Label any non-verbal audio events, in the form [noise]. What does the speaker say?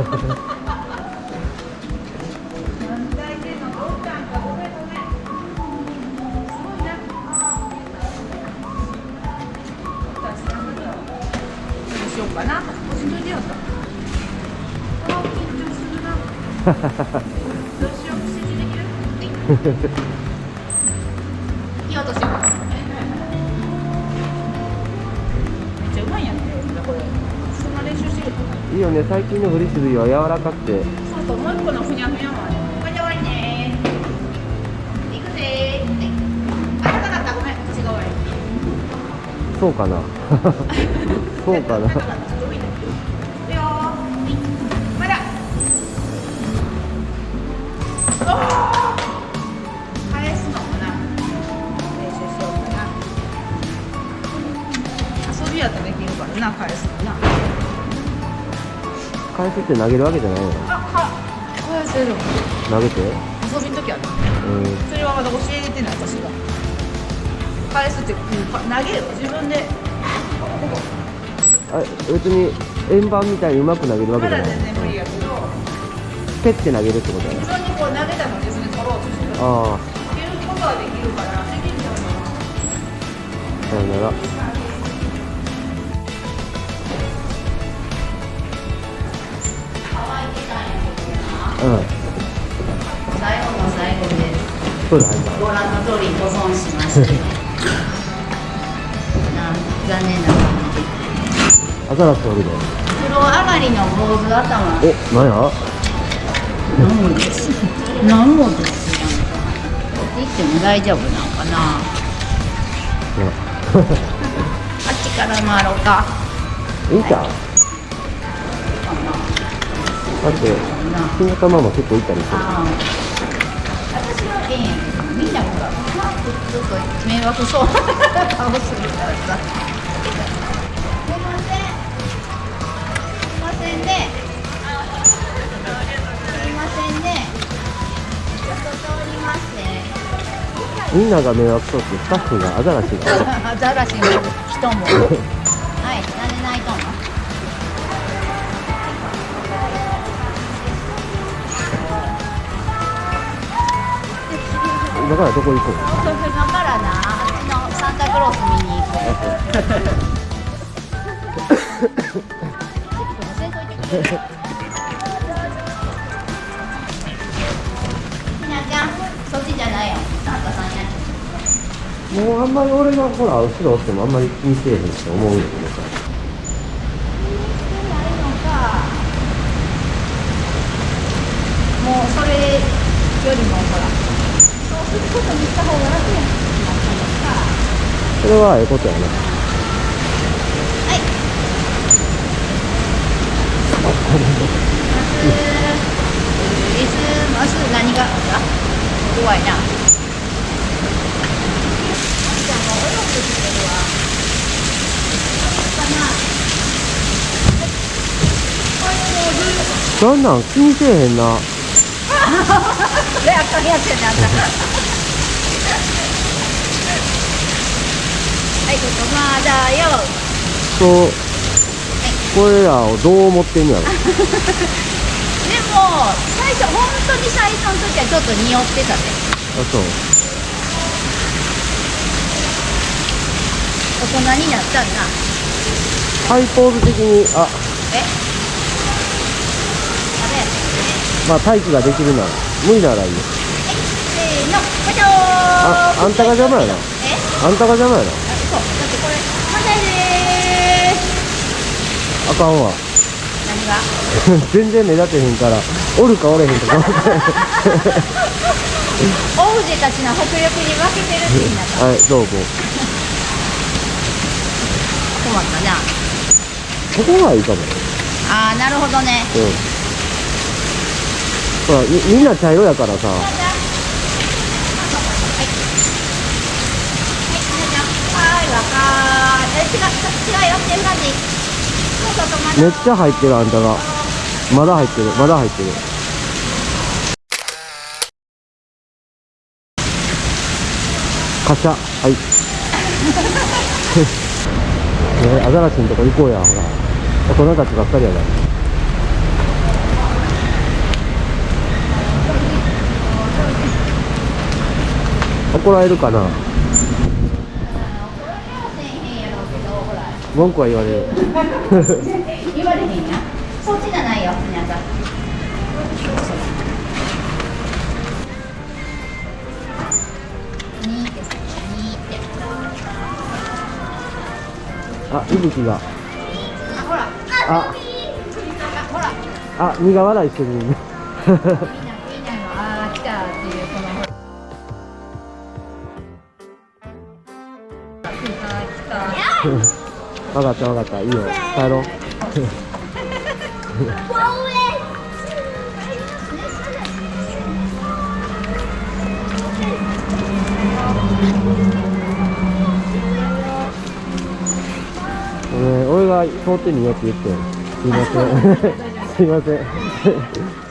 しようかな。おしよ。うしよう、指示できる。いいよね。最近のフリスビーは柔らかくて。そうそう、もう一個のふにゃふにゃもある。これで終わりね。行くぜ。ー。かった、ごめん、私が終わり。そうかな。[laughs] そうかな。返すのかな。練習しようかな。遊びやったらできるからな返すのな返すって投げるわけじゃないの。返せる。投げて。遊びの時はなうん。それはまだ教えてない私が。返すって、うんか投げる。自分で。あ別に円盤みたいにうまく投げるわけじゃない。全然無理やけど。ペッて投げるってことだね。自分にこう投げたのを自分で取ろうとしてるあいけることはできるからできるんじゃないかなあさよならうん。最後の最後でそうだご覧の通り保存しましてな残念な感じアザラシおるで風呂上がりの坊主頭おなん。や何もです何もですやん。かって言っても大丈夫なん。かなあっちから回ろうかいいかかだってな。な金玉も結構いったりする。私みんなほらふわっとちょっと迷惑そうな顔するからさ。すいません。すいませんね。すいませんねちょっと通りましてみんなが迷惑そうってスタッフがアザラシが [laughs] アザラシの人も。はいなんで泣いとんのだからどこ行くの今からな。あっちのサンタクロース見に行こう。ひなちゃんそっちじゃないよサンタさんやもうあんまり俺がほら後ろおってもあんまり気にせえへんって思うんだけどさないのかもうそれよりもほらそうするこれはええことやな。はい。クリスマス何が怖いな。なんなん？気にせえへんなであかんやつやねあんたはいここまだよ。そう。これらをどう思ってんのやろ。[laughs] でも最初本当に最初の時はちょっと匂ってたね。あそう。大人になったんなハイポーズ的にあ。え？あれまあ待機ができるなら無理ならいいよ。せーのああんたが邪魔やな。え？あんたが邪魔やなあそうだってこれ反対でーすあかんわ。何が？[laughs] 全然目立てへんからおるかおれへんとか [laughs] オブジェたちの迫力に負けてるって言いなった [laughs] はいどうも。困ったな。ここがいいかも。ああなるほどね。うん。ほらみみんな茶色やからさ。はい。はいはいわかーえ違う違うよ。っていうめっちゃ入ってるあんたが。まだ入ってる。まだ入ってる。カシャ。はい。[laughs] ねアザラシのとこ行こうやほら。大人たちばっかりやな怒られるかな？文句は言われる。言われへんやそっちじゃないよ皆さん。あいぶきが。あほら。あ。苦笑いしてる。ね [laughs] 分かった分かった。いいよ。帰ろう。俺 [laughs] 俺が通ってみようって言ってすいません。すいません。[laughs]